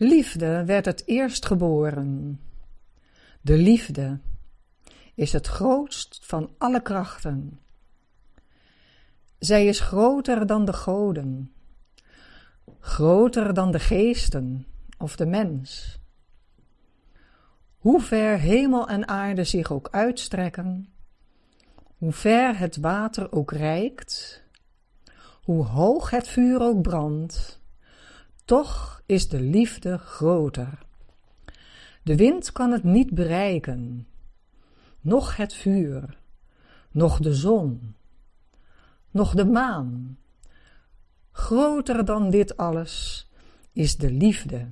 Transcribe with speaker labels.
Speaker 1: Liefde werd het eerst geboren. De liefde is het grootst van alle krachten. Zij is groter dan de goden, groter dan de geesten of de mens. Hoe ver hemel en aarde zich ook uitstrekken, hoe ver het water ook reikt, hoe hoog het vuur ook brandt, toch is de liefde groter. De wind kan het niet bereiken, noch het vuur, noch de zon, noch de maan. Groter dan dit alles is de liefde.